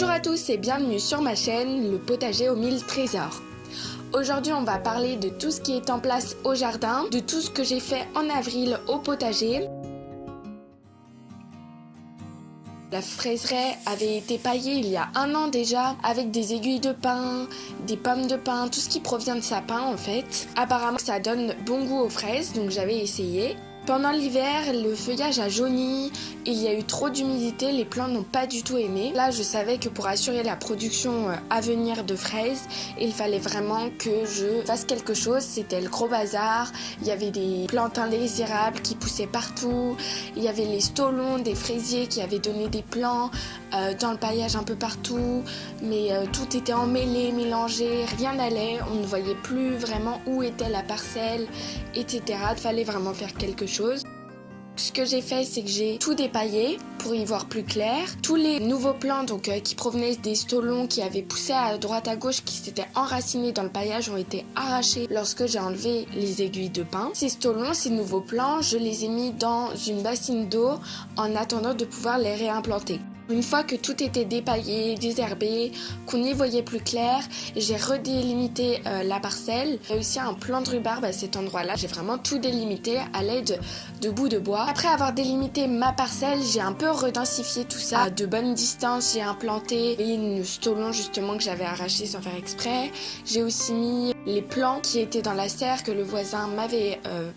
Bonjour à tous et bienvenue sur ma chaîne Le potager aux mille trésors. Aujourd'hui on va parler de tout ce qui est en place au jardin, de tout ce que j'ai fait en avril au potager. La fraiseraie avait été paillée il y a un an déjà avec des aiguilles de pin, des pommes de pin, tout ce qui provient de sapin en fait. Apparemment ça donne bon goût aux fraises donc j'avais essayé. Pendant l'hiver, le feuillage a jauni, il y a eu trop d'humidité, les plants n'ont pas du tout aimé. Là, je savais que pour assurer la production euh, à venir de fraises, il fallait vraiment que je fasse quelque chose. C'était le gros bazar, il y avait des plantes indésirables qui poussaient partout, il y avait les stolons des fraisiers qui avaient donné des plants euh, dans le paillage un peu partout, mais euh, tout était emmêlé, mélangé, rien n'allait, on ne voyait plus vraiment où était la parcelle, etc. Il fallait vraiment faire quelque chose ce que j'ai fait, c'est que j'ai tout dépaillé pour y voir plus clair. Tous les nouveaux plants donc, euh, qui provenaient des stolons qui avaient poussé à droite à gauche, qui s'étaient enracinés dans le paillage, ont été arrachés lorsque j'ai enlevé les aiguilles de pin. Ces stolons, ces nouveaux plants, je les ai mis dans une bassine d'eau en attendant de pouvoir les réimplanter. Une fois que tout était dépaillé, désherbé, qu'on y voyait plus clair, j'ai redélimité euh, la parcelle. J'ai aussi un plan de rhubarbe à cet endroit-là. J'ai vraiment tout délimité à l'aide de bouts de bois. Après avoir délimité ma parcelle, j'ai un peu redensifié tout ça à de bonnes distances. J'ai implanté une stolon justement que j'avais arraché sans faire exprès. J'ai aussi mis les plants qui étaient dans la serre que le voisin m'avait euh.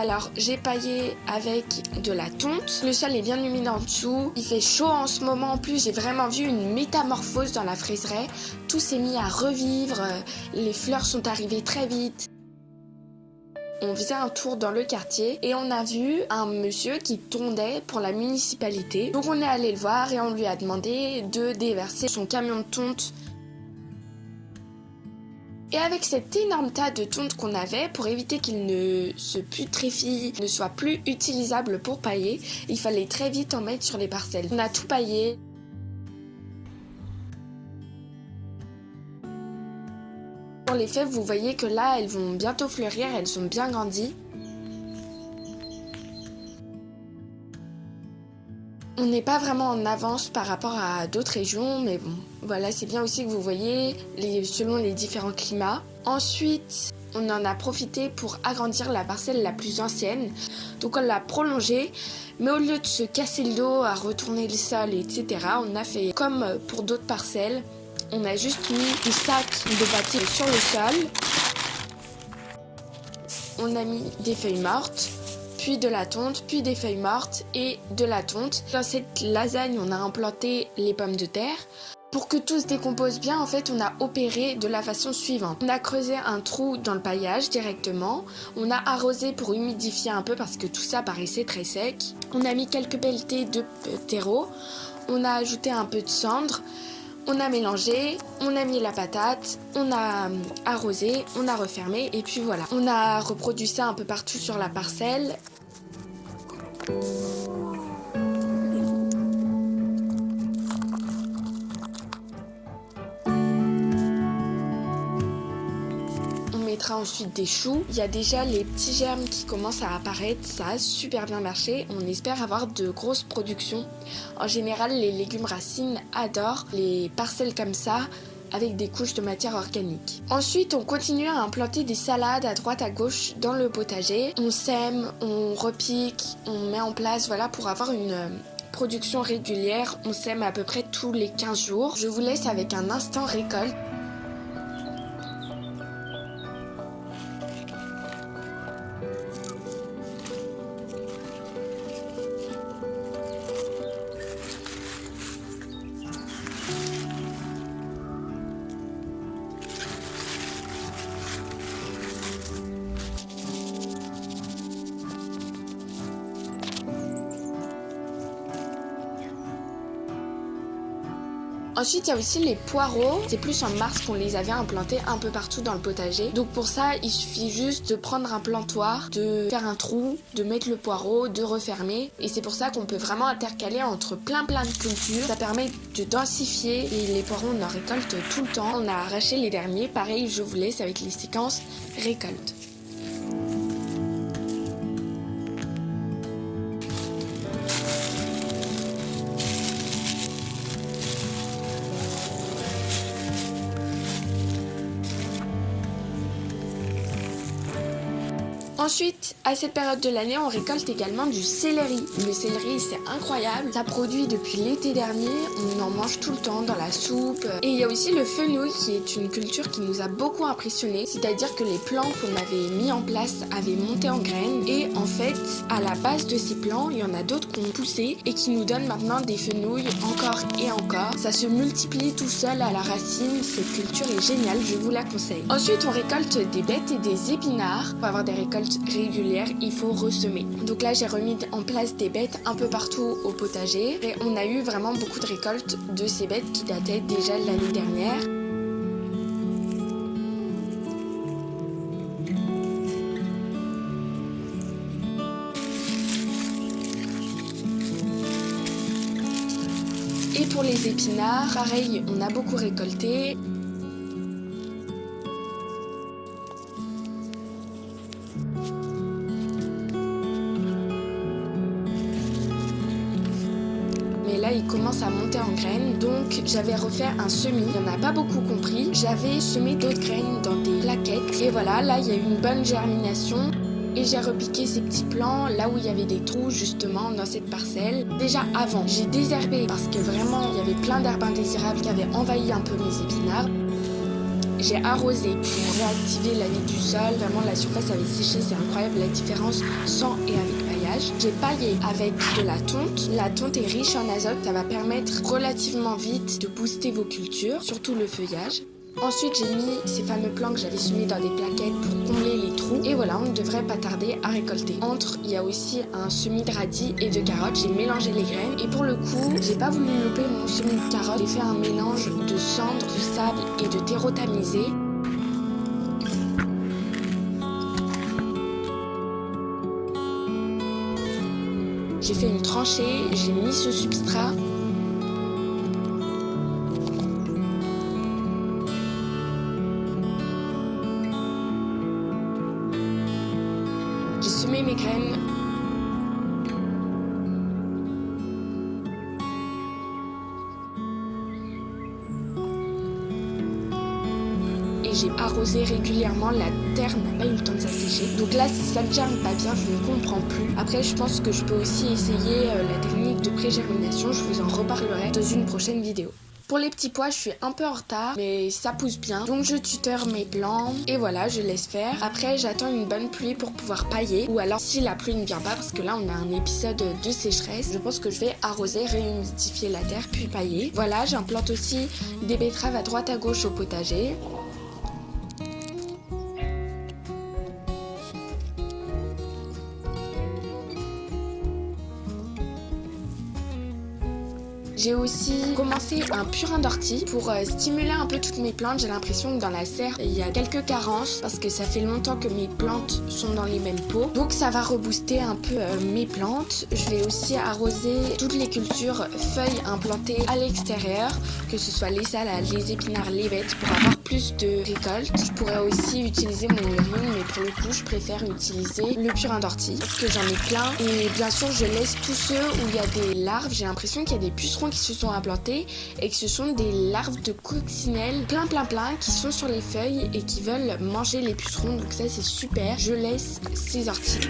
Alors j'ai paillé avec de la tonte. Le sol est bien humide en dessous. Il fait chaud en ce moment. En plus j'ai vraiment vu une métamorphose dans la fraiseraie. Tout s'est mis à revivre. Les fleurs sont arrivées très vite. On faisait un tour dans le quartier et on a vu un monsieur qui tondait pour la municipalité. Donc on est allé le voir et on lui a demandé de déverser son camion de tonte et avec cet énorme tas de tonte qu'on avait, pour éviter qu'il ne se putréfie, ne soit plus utilisable pour pailler, il fallait très vite en mettre sur les parcelles. On a tout paillé. Pour les fèves, vous voyez que là, elles vont bientôt fleurir, elles sont bien grandies. On n'est pas vraiment en avance par rapport à d'autres régions, mais bon, voilà, c'est bien aussi que vous voyez selon les différents climats. Ensuite, on en a profité pour agrandir la parcelle la plus ancienne. Donc on l'a prolongée, mais au lieu de se casser le dos à retourner le sol, etc., on a fait comme pour d'autres parcelles. On a juste mis des sacs de bâtis sur le sol. On a mis des feuilles mortes puis de la tonte, puis des feuilles mortes et de la tonte. Dans cette lasagne, on a implanté les pommes de terre. Pour que tout se décompose bien, en fait, on a opéré de la façon suivante. On a creusé un trou dans le paillage directement. On a arrosé pour humidifier un peu parce que tout ça paraissait très sec. On a mis quelques pelletées de terreau. On a ajouté un peu de cendre. On a mélangé, on a mis la patate, on a arrosé, on a refermé et puis voilà. On a reproduit ça un peu partout sur la parcelle. Ensuite des choux. Il y a déjà les petits germes qui commencent à apparaître. Ça a super bien marché. On espère avoir de grosses productions. En général, les légumes racines adorent les parcelles comme ça avec des couches de matière organique. Ensuite, on continue à implanter des salades à droite à gauche dans le potager. On sème, on repique, on met en place voilà pour avoir une euh, production régulière. On sème à peu près tous les 15 jours. Je vous laisse avec un instant récolte. Ensuite, il y a aussi les poireaux. C'est plus en mars qu'on les avait implantés un peu partout dans le potager. Donc pour ça, il suffit juste de prendre un plantoir, de faire un trou, de mettre le poireau, de refermer. Et c'est pour ça qu'on peut vraiment intercaler entre plein plein de cultures. Ça permet de densifier et les poireaux, on en récolte tout le temps. On a arraché les derniers. Pareil, je vous laisse avec les séquences récolte. Ensuite, à cette période de l'année, on récolte également du céleri. Le céleri, c'est incroyable. Ça produit depuis l'été dernier. On en mange tout le temps dans la soupe. Et il y a aussi le fenouil qui est une culture qui nous a beaucoup impressionné. C'est-à-dire que les plants qu'on avait mis en place avaient monté en graines. Et en fait, à la base de ces plants, il y en a d'autres qui ont poussé et qui nous donnent maintenant des fenouils encore et encore. Ça se multiplie tout seul à la racine. Cette culture est géniale, je vous la conseille. Ensuite, on récolte des bêtes et des épinards pour avoir des récoltes régulière, il faut ressemer. Donc là, j'ai remis en place des bêtes un peu partout au potager et on a eu vraiment beaucoup de récoltes de ces bêtes qui dataient déjà l'année dernière. Et pour les épinards, pareil, on a beaucoup récolté. En graines. Donc j'avais refait un semis. Il n'y en a pas beaucoup compris. J'avais semé d'autres graines dans des plaquettes. Et voilà, là il y a eu une bonne germination. Et j'ai repiqué ces petits plants là où il y avait des trous justement dans cette parcelle. Déjà avant, j'ai désherbé parce que vraiment il y avait plein d'herbes indésirables qui avaient envahi un peu mes épinards. J'ai arrosé pour réactiver la vie du sol. Vraiment la surface avait séché, c'est incroyable la différence sans et avec j'ai paillé avec de la tonte. La tonte est riche en azote, ça va permettre relativement vite de booster vos cultures, surtout le feuillage. Ensuite, j'ai mis ces fameux plants que j'avais semés dans des plaquettes pour combler les trous. Et voilà, on ne devrait pas tarder à récolter. Entre, il y a aussi un semis de radis et de carottes. J'ai mélangé les graines. Et pour le coup, j'ai pas voulu louper mon semis de carottes. J'ai fait un mélange de cendres, de sable et de terreau tamisé. J'ai fait une tranchée, j'ai mis ce substrat. J'ai semé mes graines j'ai arrosé régulièrement. La terre n'a pas eu le temps de s'assécher. Donc là, si ça ne germe pas bien, je ne comprends plus. Après, je pense que je peux aussi essayer euh, la technique de pré-germination. Je vous en reparlerai dans une prochaine vidéo. Pour les petits pois, je suis un peu en retard, mais ça pousse bien. Donc je tuteur mes plants et voilà, je laisse faire. Après, j'attends une bonne pluie pour pouvoir pailler. Ou alors, si la pluie ne vient pas, parce que là, on a un épisode de sécheresse, je pense que je vais arroser, réhumidifier la terre, puis pailler. Voilà, j'implante aussi des betteraves à droite à gauche au potager. J'ai aussi commencé un purin d'ortie pour euh, stimuler un peu toutes mes plantes. J'ai l'impression que dans la serre, il y a quelques carences parce que ça fait longtemps que mes plantes sont dans les mêmes pots. Donc ça va rebooster un peu euh, mes plantes. Je vais aussi arroser toutes les cultures feuilles implantées à l'extérieur, que ce soit les salades, les épinards, les bêtes, pour avoir plus de récoltes. Je pourrais aussi utiliser mon urine, mais pour le coup, je préfère utiliser le purin d'ortie parce que j'en ai plein. Et bien sûr, je laisse tous ceux où il y a des larves. J'ai l'impression qu'il y a des pucerons qui se sont implantés et que ce sont des larves de coccinelle plein plein plein qui sont sur les feuilles et qui veulent manger les pucerons. Donc ça c'est super. Je laisse ces orties.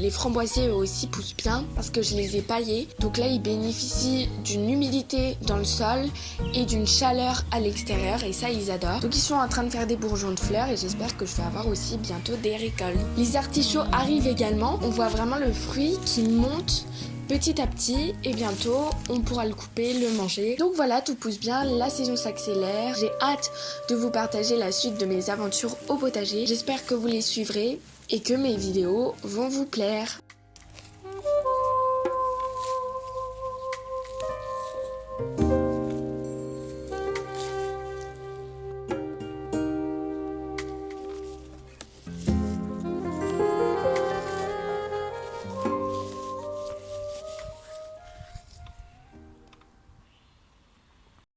Les framboisiers eux aussi poussent bien parce que je les ai paillés. Donc là, ils bénéficient d'une humidité dans le sol et d'une chaleur à l'extérieur et ça, ils adorent. Donc ils sont en train de faire des bourgeons de fleurs et j'espère que je vais avoir aussi bientôt des récoltes. Les artichauts arrivent également. On voit vraiment le fruit qui monte petit à petit et bientôt on pourra le couper, le manger. Donc voilà, tout pousse bien, la saison s'accélère. J'ai hâte de vous partager la suite de mes aventures au potager. J'espère que vous les suivrez et que mes vidéos vont vous plaire.